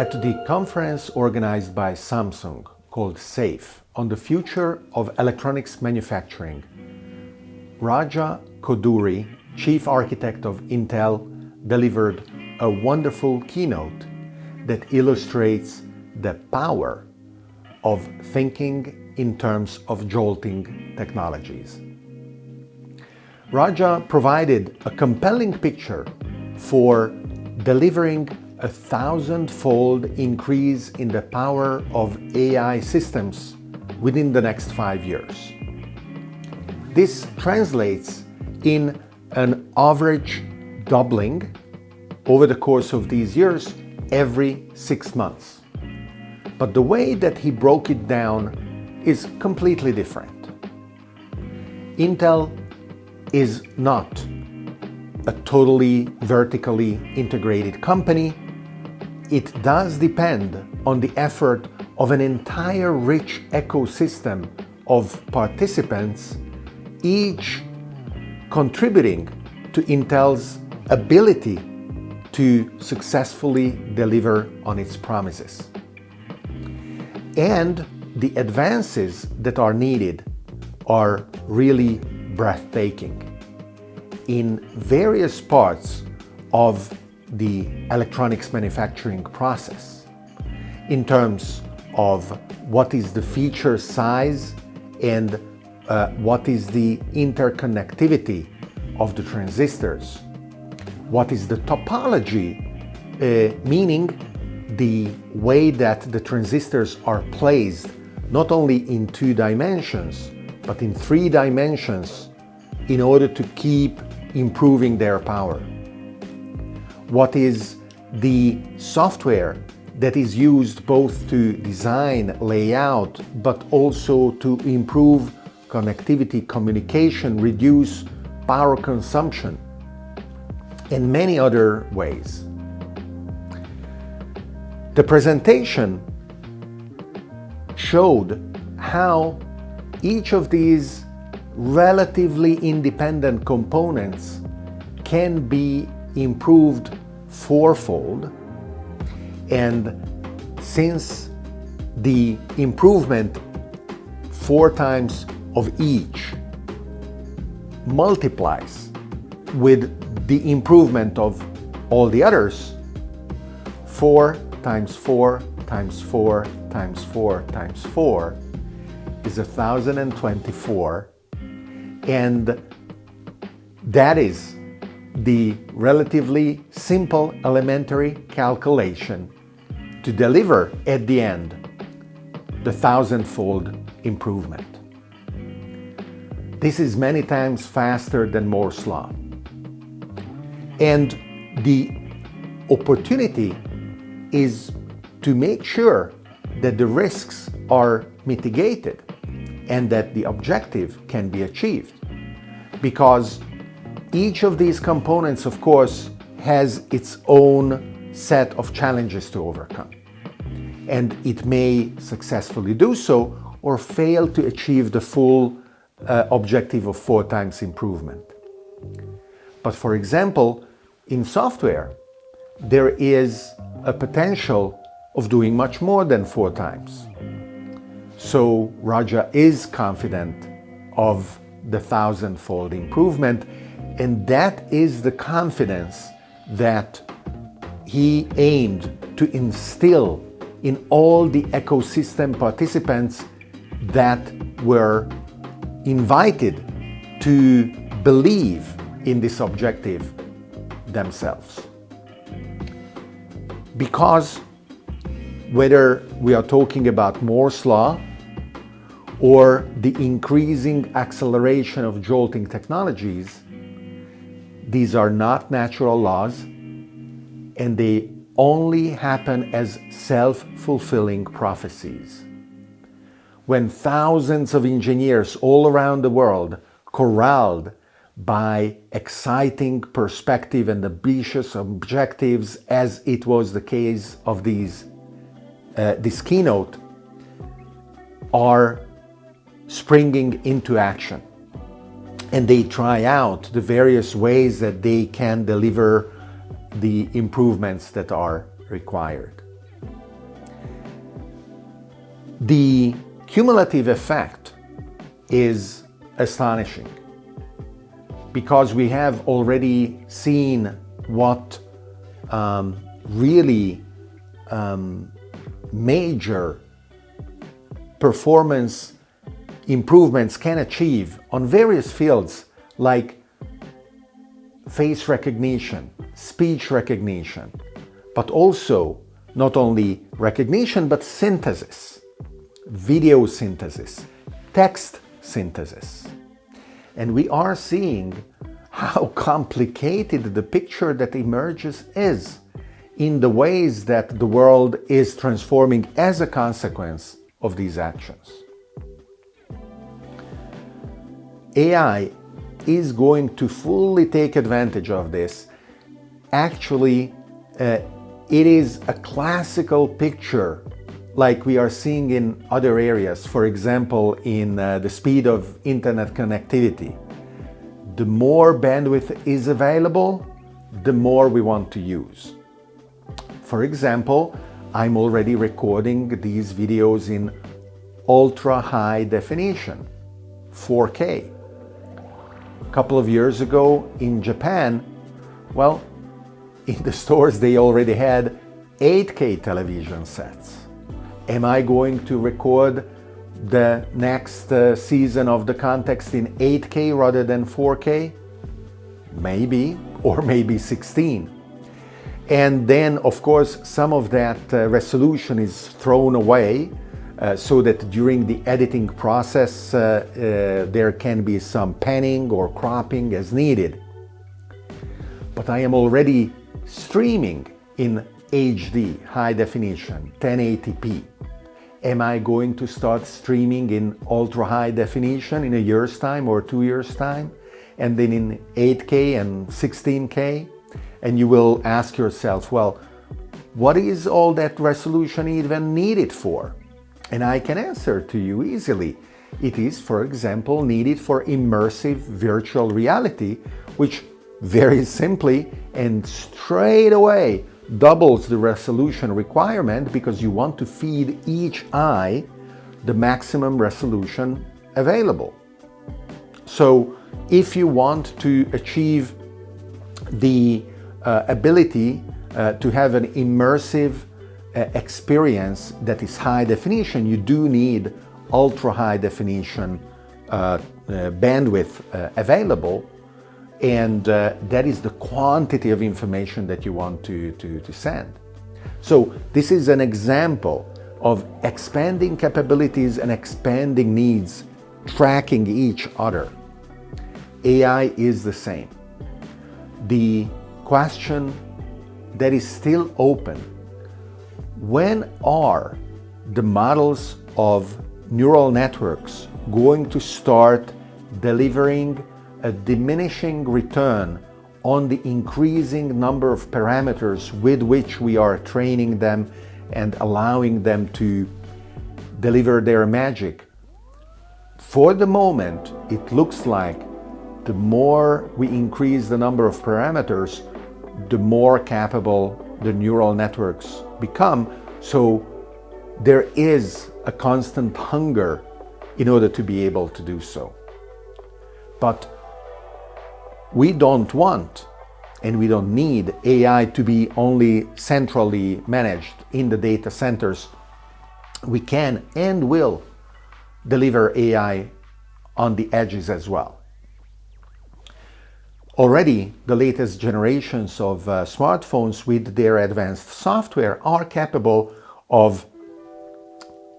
At the conference organized by Samsung called SAFE on the future of electronics manufacturing, Raja Koduri, chief architect of Intel, delivered a wonderful keynote that illustrates the power of thinking in terms of jolting technologies. Raja provided a compelling picture for delivering a thousand-fold increase in the power of AI systems within the next five years. This translates in an average doubling over the course of these years every six months. But the way that he broke it down is completely different. Intel is not a totally vertically integrated company. It does depend on the effort of an entire rich ecosystem of participants, each contributing to Intel's ability to successfully deliver on its promises. And the advances that are needed are really breathtaking. In various parts of the electronics manufacturing process, in terms of what is the feature size and uh, what is the interconnectivity of the transistors, what is the topology, uh, meaning the way that the transistors are placed not only in two dimensions, but in three dimensions in order to keep improving their power. What is the software that is used both to design, layout, but also to improve connectivity, communication, reduce power consumption, and many other ways. The presentation showed how each of these relatively independent components can be improved fourfold. And since the improvement four times of each multiplies with the improvement of all the others, 4 times 4 times 4 times 4 times 4 is 1024 and that is the relatively simple elementary calculation to deliver at the end the thousandfold improvement. This is many times faster than Moore's law. And the opportunity is to make sure that the risks are mitigated and that the objective can be achieved. Because each of these components, of course, has its own set of challenges to overcome. And it may successfully do so or fail to achieve the full uh, objective of four times improvement. But for example, in software, there is a potential of doing much more than four times. So Raja is confident of the thousandfold improvement and that is the confidence that he aimed to instill in all the ecosystem participants that were invited to believe in this objective themselves. Because whether we are talking about Moore's law or the increasing acceleration of jolting technologies, these are not natural laws and they only happen as self-fulfilling prophecies. When thousands of engineers all around the world corralled by exciting perspective and ambitious objectives as it was the case of these, uh, this keynote are springing into action and they try out the various ways that they can deliver the improvements that are required. The cumulative effect is astonishing because we have already seen what um, really um, major performance improvements can achieve on various fields like face recognition, speech recognition, but also not only recognition but synthesis, video synthesis, text synthesis. And we are seeing how complicated the picture that emerges is in the ways that the world is transforming as a consequence of these actions. AI is going to fully take advantage of this. Actually, uh, it is a classical picture like we are seeing in other areas, for example, in uh, the speed of internet connectivity. The more bandwidth is available, the more we want to use. For example, I'm already recording these videos in ultra high definition, 4K. A couple of years ago in Japan, well, in the stores they already had 8K television sets. Am I going to record the next uh, season of the context in 8K rather than 4K? Maybe, or maybe 16. And then, of course, some of that uh, resolution is thrown away uh, so that during the editing process uh, uh, there can be some panning or cropping as needed. But I am already streaming in HD, high definition, 1080p. Am I going to start streaming in ultra high definition in a year's time or two years time? And then in 8K and 16K? And you will ask yourself, well, what is all that resolution even needed for? And I can answer to you easily. It is, for example, needed for immersive virtual reality, which very simply and straight away doubles the resolution requirement because you want to feed each eye the maximum resolution available. So if you want to achieve the uh, ability uh, to have an immersive experience that is high definition, you do need ultra high definition uh, uh, bandwidth uh, available and that is the quantity of information that you want to, to, to send. So this is an example of expanding capabilities and expanding needs, tracking each other. AI is the same. The question that is still open, when are the models of neural networks going to start delivering a diminishing return on the increasing number of parameters with which we are training them and allowing them to deliver their magic. For the moment, it looks like the more we increase the number of parameters, the more capable the neural networks become. So there is a constant hunger in order to be able to do so. But we don't want and we don't need AI to be only centrally managed in the data centers. We can and will deliver AI on the edges as well. Already, the latest generations of uh, smartphones with their advanced software are capable of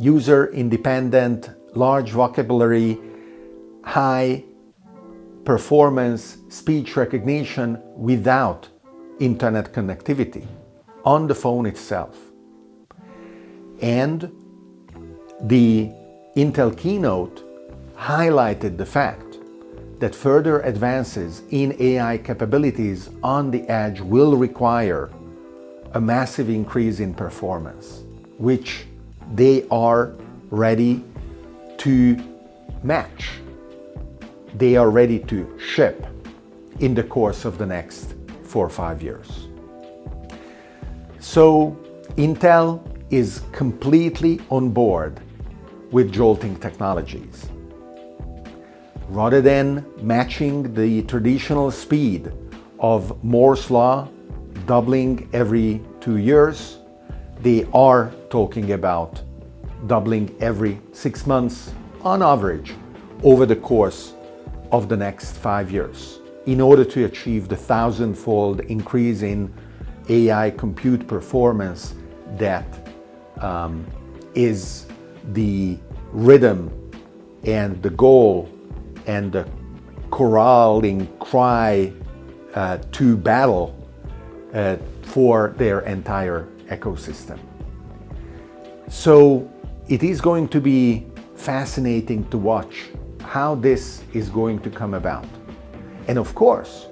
user-independent, large vocabulary, high performance speech recognition without internet connectivity on the phone itself. And the Intel keynote highlighted the fact that further advances in AI capabilities on the edge will require a massive increase in performance, which they are ready to match they are ready to ship in the course of the next four or five years. So Intel is completely on board with jolting technologies. Rather than matching the traditional speed of Moore's law, doubling every two years, they are talking about doubling every six months on average over the course of the next five years in order to achieve the thousandfold increase in AI compute performance that um, is the rhythm and the goal and the corralling cry uh, to battle uh, for their entire ecosystem. So it is going to be fascinating to watch how this is going to come about. And of course,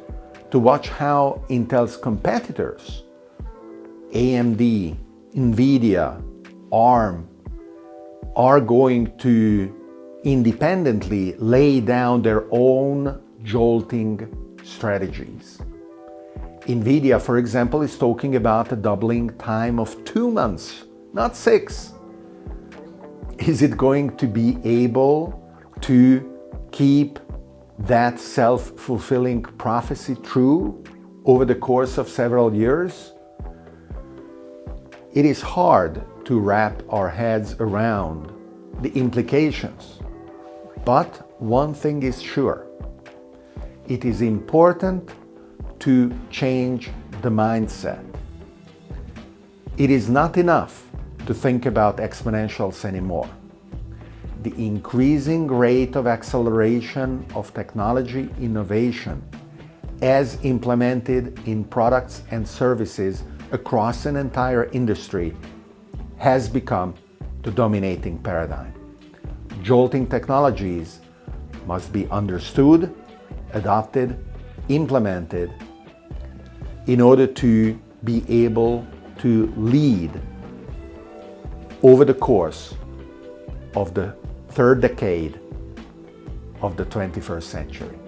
to watch how Intel's competitors, AMD, NVIDIA, ARM, are going to independently lay down their own jolting strategies. NVIDIA, for example, is talking about a doubling time of two months, not six. Is it going to be able to keep that self-fulfilling prophecy true over the course of several years? It is hard to wrap our heads around the implications. But one thing is sure. It is important to change the mindset. It is not enough to think about exponentials anymore. The increasing rate of acceleration of technology innovation as implemented in products and services across an entire industry has become the dominating paradigm. Jolting technologies must be understood, adopted, implemented in order to be able to lead over the course of the third decade of the 21st century.